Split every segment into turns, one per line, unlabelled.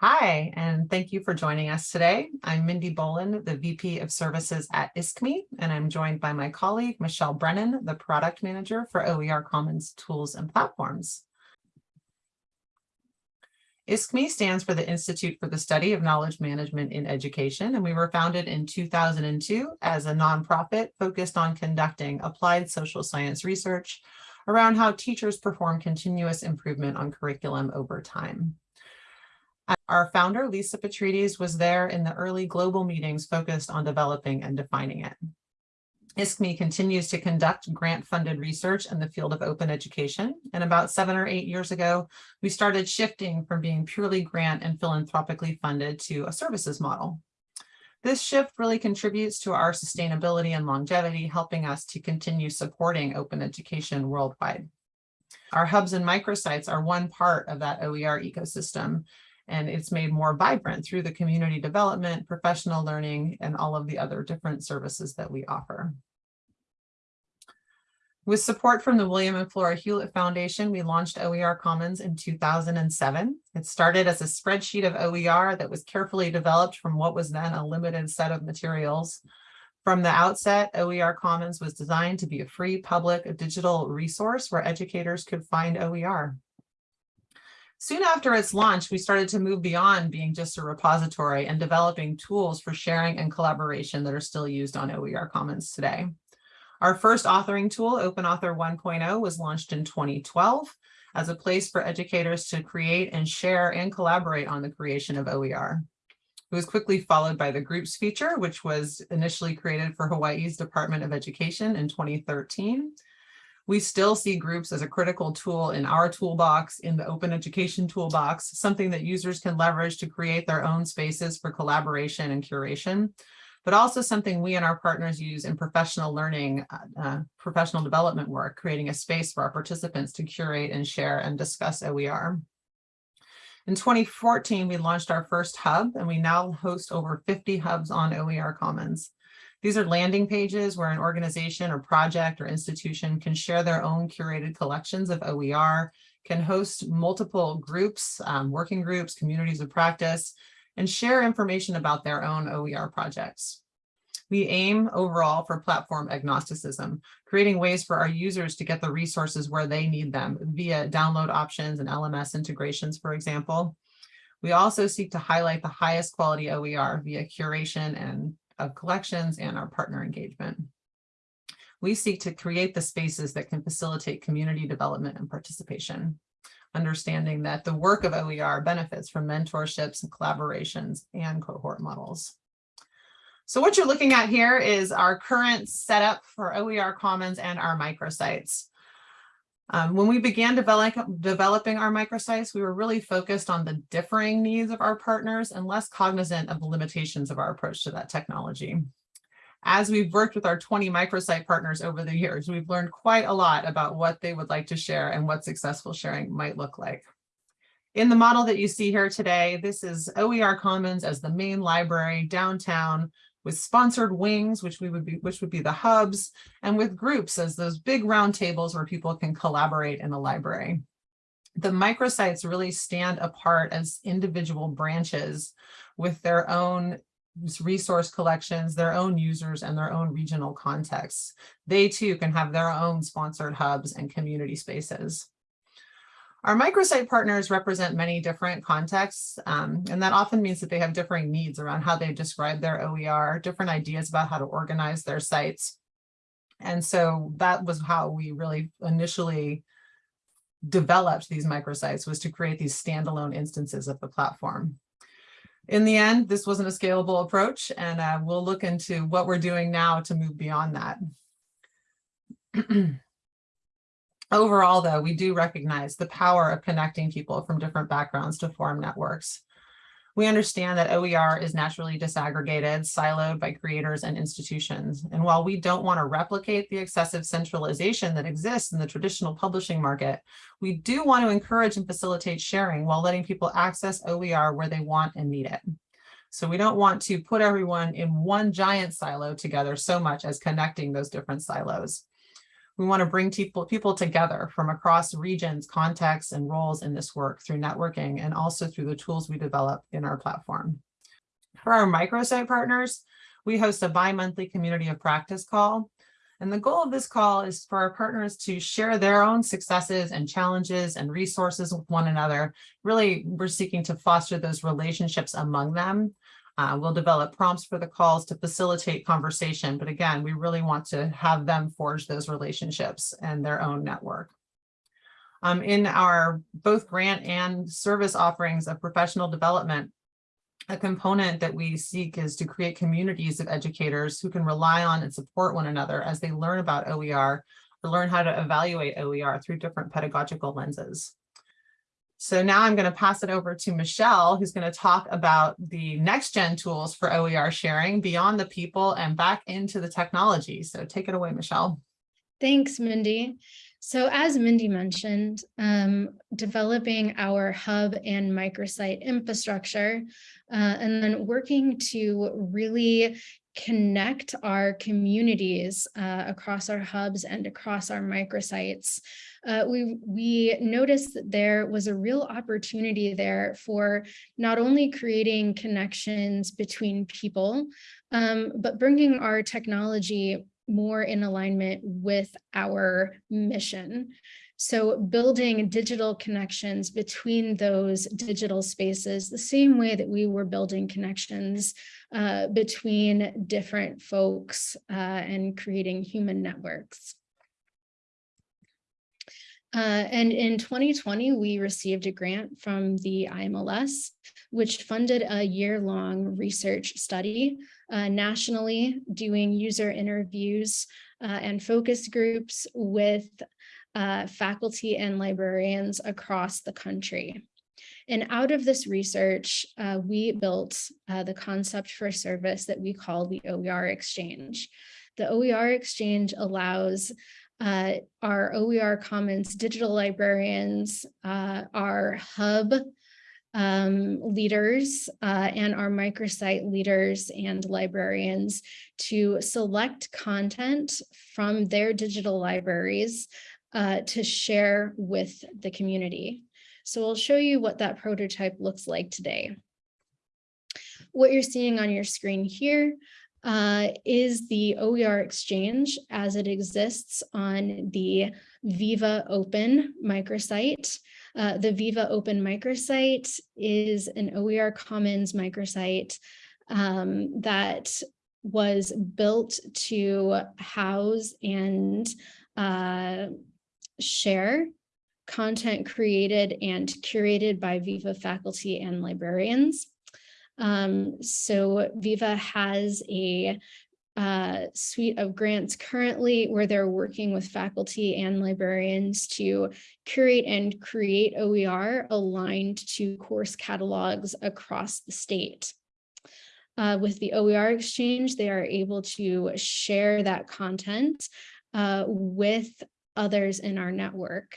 Hi, and thank you for joining us today. I'm Mindy Boland, the VP of Services at ISKME, and I'm joined by my colleague, Michelle Brennan, the Product Manager for OER Commons Tools and Platforms. ISKME stands for the Institute for the Study of Knowledge Management in Education, and we were founded in 2002 as a nonprofit focused on conducting applied social science research around how teachers perform continuous improvement on curriculum over time. Our founder, Lisa Petrides, was there in the early global meetings focused on developing and defining it. ISKME continues to conduct grant-funded research in the field of open education. And about seven or eight years ago, we started shifting from being purely grant and philanthropically funded to a services model. This shift really contributes to our sustainability and longevity, helping us to continue supporting open education worldwide. Our hubs and microsites are one part of that OER ecosystem, and it's made more vibrant through the community development, professional learning, and all of the other different services that we offer. With support from the William and Flora Hewlett Foundation, we launched OER Commons in 2007. It started as a spreadsheet of OER that was carefully developed from what was then a limited set of materials. From the outset, OER Commons was designed to be a free public digital resource where educators could find OER. Soon after its launch, we started to move beyond being just a repository and developing tools for sharing and collaboration that are still used on OER Commons today. Our first authoring tool, OpenAuthor 1.0, was launched in 2012 as a place for educators to create and share and collaborate on the creation of OER. It was quickly followed by the groups feature, which was initially created for Hawaii's Department of Education in 2013. We still see groups as a critical tool in our toolbox, in the open education toolbox, something that users can leverage to create their own spaces for collaboration and curation, but also something we and our partners use in professional learning, uh, uh professional development work, creating a space for our participants to curate and share and discuss OER. In 2014, we launched our first hub, and we now host over 50 hubs on OER Commons. These are landing pages where an organization or project or institution can share their own curated collections of OER, can host multiple groups, um, working groups, communities of practice, and share information about their own OER projects. We aim overall for platform agnosticism, creating ways for our users to get the resources where they need them via download options and LMS integrations, for example. We also seek to highlight the highest quality OER via curation and of collections and our partner engagement. We seek to create the spaces that can facilitate community development and participation, understanding that the work of OER benefits from mentorships and collaborations and cohort models. So what you're looking at here is our current setup for OER Commons and our microsites. Um, when we began develop, developing our microsites, we were really focused on the differing needs of our partners and less cognizant of the limitations of our approach to that technology. As we've worked with our 20 microsite partners over the years, we've learned quite a lot about what they would like to share and what successful sharing might look like. In the model that you see here today, this is OER Commons as the main library downtown with sponsored wings, which we would be, which would be the hubs, and with groups as those big round tables where people can collaborate in the library. The microsites really stand apart as individual branches with their own resource collections, their own users, and their own regional contexts. They too can have their own sponsored hubs and community spaces. Our microsite partners represent many different contexts, um, and that often means that they have differing needs around how they describe their OER, different ideas about how to organize their sites. And so that was how we really initially developed these microsites was to create these standalone instances of the platform. In the end, this wasn't a scalable approach, and uh, we'll look into what we're doing now to move beyond that. Overall, though, we do recognize the power of connecting people from different backgrounds to form networks. We understand that OER is naturally disaggregated, siloed by creators and institutions. And while we don't want to replicate the excessive centralization that exists in the traditional publishing market, we do want to encourage and facilitate sharing while letting people access OER where they want and need it. So we don't want to put everyone in one giant silo together so much as connecting those different silos. We want to bring people, people together from across regions, contexts, and roles in this work through networking and also through the tools we develop in our platform. For our microsite partners, we host a bi-monthly community of practice call. And the goal of this call is for our partners to share their own successes and challenges and resources with one another. Really, we're seeking to foster those relationships among them uh, we'll develop prompts for the calls to facilitate conversation. But again, we really want to have them forge those relationships and their own network. Um, in our both grant and service offerings of professional development, a component that we seek is to create communities of educators who can rely on and support one another as they learn about OER or learn how to evaluate OER through different pedagogical lenses. So now I'm going to pass it over to Michelle, who's going to talk about the next gen tools for OER sharing beyond the people and back into the technology. So take it away, Michelle.
Thanks, Mindy. So as Mindy mentioned, um, developing our hub and microsite infrastructure, uh, and then working to really connect our communities uh, across our hubs and across our microsites uh, we, we noticed that there was a real opportunity there for not only creating connections between people, um, but bringing our technology more in alignment with our mission. So building digital connections between those digital spaces, the same way that we were building connections uh, between different folks uh, and creating human networks. Uh, and in 2020, we received a grant from the IMLS, which funded a year-long research study uh, nationally doing user interviews uh, and focus groups with uh, faculty and librarians across the country. And out of this research, uh, we built the concept for service that we call the OER Exchange. The OER Exchange allows uh, our OER Commons digital librarians, uh, our hub um, leaders uh, and our microsite leaders and librarians to select content from their digital libraries uh, to share with the community. So I'll show you what that prototype looks like today. What you're seeing on your screen here uh, is the OER Exchange as it exists on the Viva Open microsite. Uh, the Viva Open microsite is an OER Commons microsite um, that was built to house and uh, share content created and curated by Viva faculty and librarians. Um, so Viva has a uh, suite of grants currently where they're working with faculty and librarians to curate and create OER aligned to course catalogs across the state. Uh, with the OER exchange, they are able to share that content uh, with others in our network,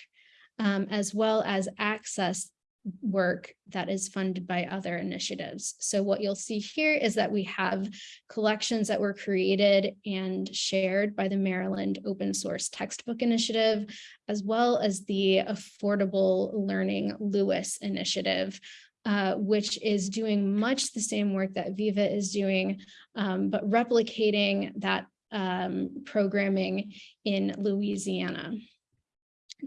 um, as well as access work that is funded by other initiatives. So what you'll see here is that we have collections that were created and shared by the Maryland Open Source Textbook Initiative, as well as the Affordable Learning LOUIS Initiative, uh, which is doing much the same work that Viva is doing, um, but replicating that um, programming in Louisiana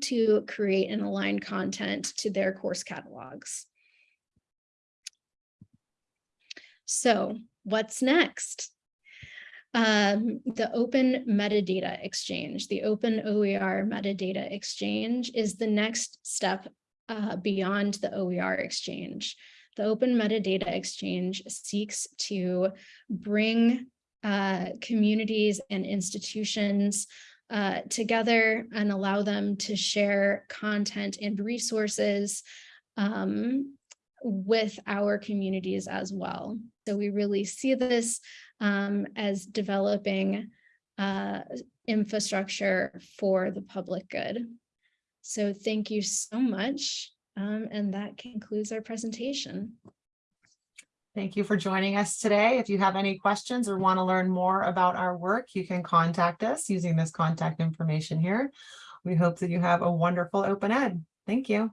to create and align content to their course catalogs. So what's next? Um, the Open Metadata Exchange, the Open OER Metadata Exchange is the next step uh, beyond the OER Exchange. The Open Metadata Exchange seeks to bring uh, communities and institutions uh, together and allow them to share content and resources um, with our communities as well. So we really see this um, as developing uh, infrastructure for the public good. So thank you so much. Um, and that concludes our presentation.
Thank you for joining us today. If you have any questions or want to learn more about our work, you can contact us using this contact information here. We hope that you have a wonderful open ed. Thank you.